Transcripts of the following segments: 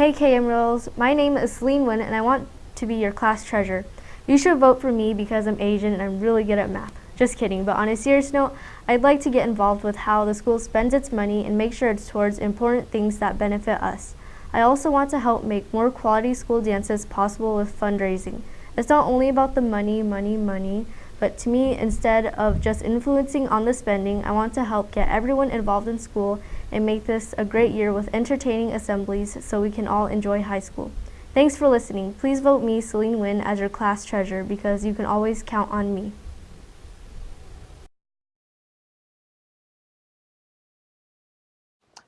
Hey KM Royals, my name is Celine Wynn and I want to be your class treasurer. You should vote for me because I'm Asian and I'm really good at math. Just kidding, but on a serious note, I'd like to get involved with how the school spends its money and make sure it's towards important things that benefit us. I also want to help make more quality school dances possible with fundraising. It's not only about the money, money, money, but to me, instead of just influencing on the spending, I want to help get everyone involved in school and make this a great year with entertaining assemblies so we can all enjoy high school. Thanks for listening. Please vote me, Celine Wynn, as your class treasurer because you can always count on me.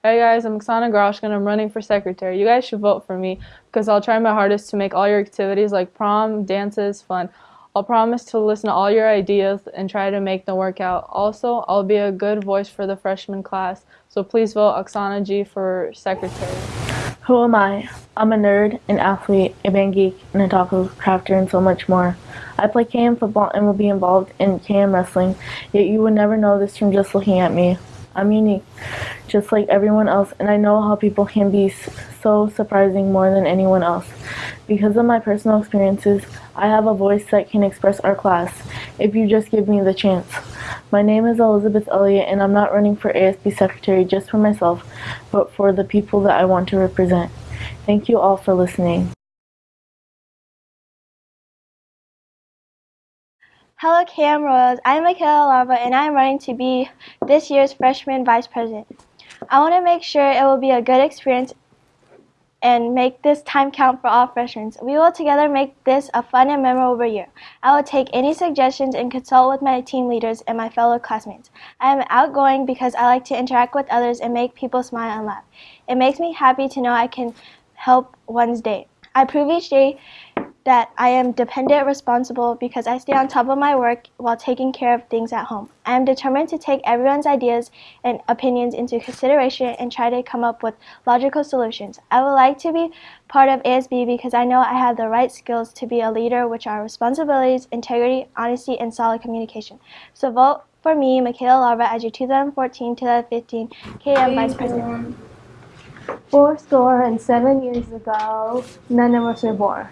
Hey guys, I'm Oksana Groshkin. I'm running for secretary. You guys should vote for me because I'll try my hardest to make all your activities like prom, dances fun. I'll promise to listen to all your ideas and try to make them work out. Also, I'll be a good voice for the freshman class, so please vote Oksana G for secretary. Who am I? I'm a nerd, an athlete, a band geek, and a taco crafter, and so much more. I play KM football and will be involved in KM wrestling, yet you would never know this from just looking at me. I'm unique, just like everyone else, and I know how people can be so surprising more than anyone else. Because of my personal experiences, I have a voice that can express our class, if you just give me the chance. My name is Elizabeth Elliott, and I'm not running for ASB Secretary just for myself, but for the people that I want to represent. Thank you all for listening. Hello KM Royals, I'm Michaela Larva and I'm running to be this year's freshman vice president. I want to make sure it will be a good experience and make this time count for all freshmen. We will together make this a fun and memorable year. I will take any suggestions and consult with my team leaders and my fellow classmates. I am outgoing because I like to interact with others and make people smile and laugh. It makes me happy to know I can help one's day. I prove each day that I am dependent responsible because I stay on top of my work while taking care of things at home. I am determined to take everyone's ideas and opinions into consideration and try to come up with logical solutions. I would like to be part of ASB because I know I have the right skills to be a leader which are responsibilities, integrity, honesty, and solid communication. So vote for me, Michaela Larva, as your 2014-2015 KM Vice President. Four score and seven years ago, none of us were born.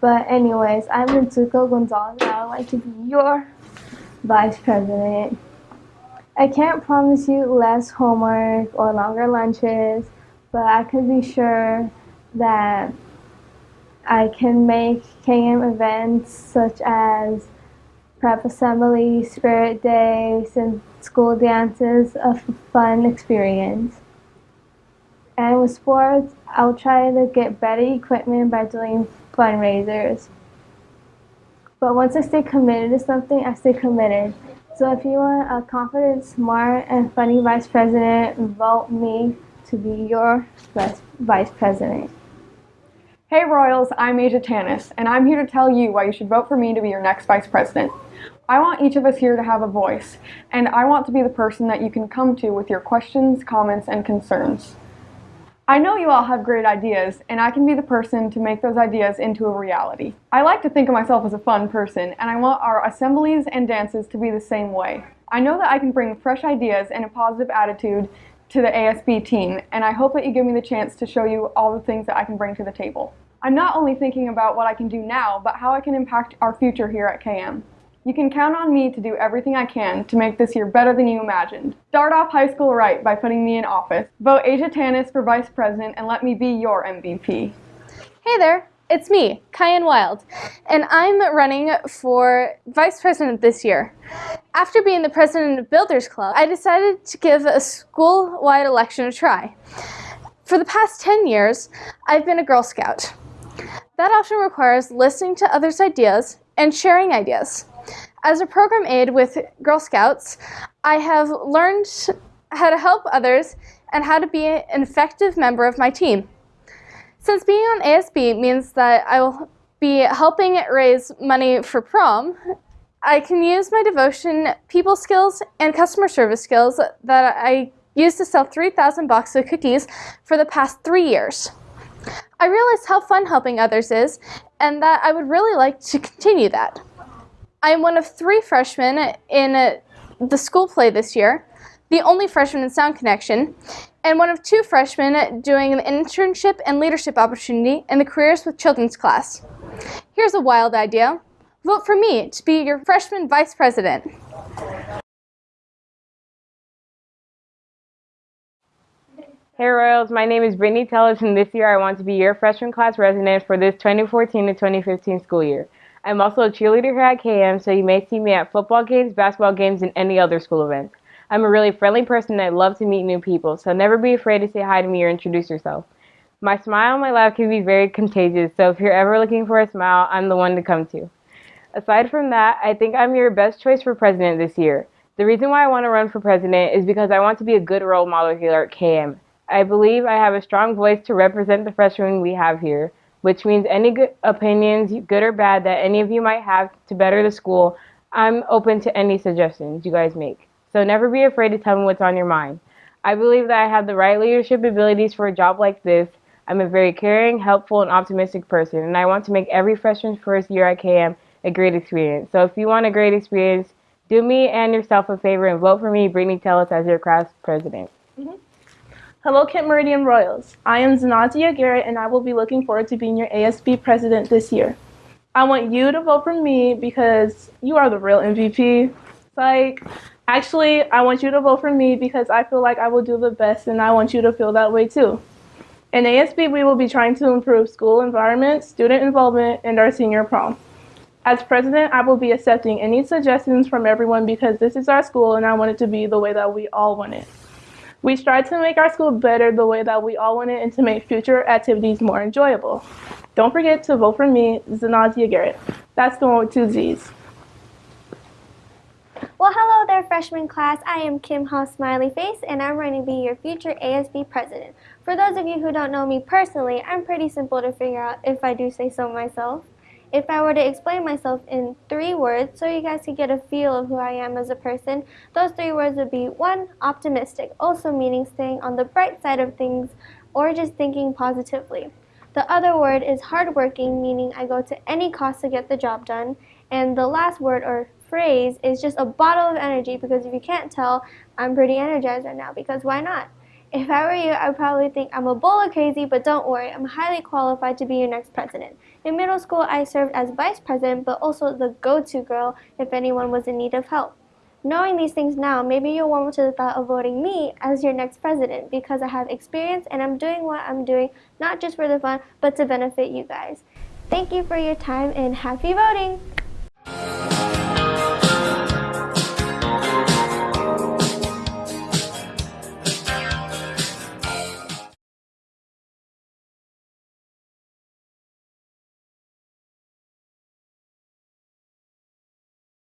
But anyways, I'm Ritsuko Gonzalez and I would like to be your vice president. I can't promise you less homework or longer lunches, but I can be sure that I can make KM events such as prep assembly, spirit days, and school dances a fun experience. And with sports, I'll try to get better equipment by doing fundraisers. But once I stay committed to something, I stay committed. So if you want a confident, smart, and funny vice president, vote me to be your vice president. Hey Royals, I'm Asia Tanis, and I'm here to tell you why you should vote for me to be your next vice president. I want each of us here to have a voice, and I want to be the person that you can come to with your questions, comments, and concerns. I know you all have great ideas, and I can be the person to make those ideas into a reality. I like to think of myself as a fun person, and I want our assemblies and dances to be the same way. I know that I can bring fresh ideas and a positive attitude to the ASB team, and I hope that you give me the chance to show you all the things that I can bring to the table. I'm not only thinking about what I can do now, but how I can impact our future here at KM. You can count on me to do everything I can to make this year better than you imagined. Start off high school right by putting me in office. Vote Asia Tanis for vice president and let me be your MVP. Hey there, it's me, Kyan Wild, and I'm running for vice president this year. After being the president of Builders Club, I decided to give a school-wide election a try. For the past 10 years, I've been a Girl Scout. That often requires listening to others' ideas and sharing ideas. As a program aide with Girl Scouts, I have learned how to help others and how to be an effective member of my team. Since being on ASB means that I will be helping raise money for prom, I can use my devotion, people skills, and customer service skills that I used to sell 3,000 boxes of cookies for the past three years. I realized how fun helping others is and that I would really like to continue that. I am one of three freshmen in uh, the school play this year. the only freshman in Sound Connection, and one of two freshmen doing an internship and leadership opportunity in the Careers with Children's class. Here's a wild idea. Vote for me to be your freshman vice president. Hey Royals, my name is Brittany Tellis, and this year I want to be your freshman class resident for this 2014 to 2015 school year. I'm also a cheerleader here at KM, so you may see me at football games, basketball games, and any other school events. I'm a really friendly person and I love to meet new people, so never be afraid to say hi to me or introduce yourself. My smile and my laugh can be very contagious, so if you're ever looking for a smile, I'm the one to come to. Aside from that, I think I'm your best choice for president this year. The reason why I want to run for president is because I want to be a good role model here at KM. I believe I have a strong voice to represent the freshmen we have here, which means any good opinions, good or bad, that any of you might have to better the school, I'm open to any suggestions you guys make. So never be afraid to tell me what's on your mind. I believe that I have the right leadership abilities for a job like this. I'm a very caring, helpful, and optimistic person, and I want to make every freshman's first year at KM a great experience. So if you want a great experience, do me and yourself a favor and vote for me, Brittany Tellis, as your class president. Mm-hmm. Hello, Kent Meridian Royals. I am Zanazia Garrett, and I will be looking forward to being your ASB president this year. I want you to vote for me because you are the real MVP. Like, actually, I want you to vote for me because I feel like I will do the best, and I want you to feel that way too. In ASB, we will be trying to improve school environment, student involvement, and our senior prom. As president, I will be accepting any suggestions from everyone because this is our school and I want it to be the way that we all want it. We strive to make our school better the way that we all want it and to make future activities more enjoyable. Don't forget to vote for me, Zanazia Garrett. That's the one with two Z's. Well, hello there, freshman class. I am Kim Ha Smiley Face, and I'm running to be your future ASB president. For those of you who don't know me personally, I'm pretty simple to figure out if I do say so myself. If I were to explain myself in three words so you guys could get a feel of who I am as a person, those three words would be one, optimistic, also meaning staying on the bright side of things or just thinking positively. The other word is hardworking, meaning I go to any cost to get the job done. And the last word or phrase is just a bottle of energy because if you can't tell, I'm pretty energized right now because why not? If I were you, I'd probably think I'm a bowl of crazy, but don't worry, I'm highly qualified to be your next president. In middle school, I served as vice president, but also the go to girl if anyone was in need of help. Knowing these things now, maybe you'll warm to the thought of voting me as your next president because I have experience and I'm doing what I'm doing not just for the fun, but to benefit you guys. Thank you for your time and happy voting!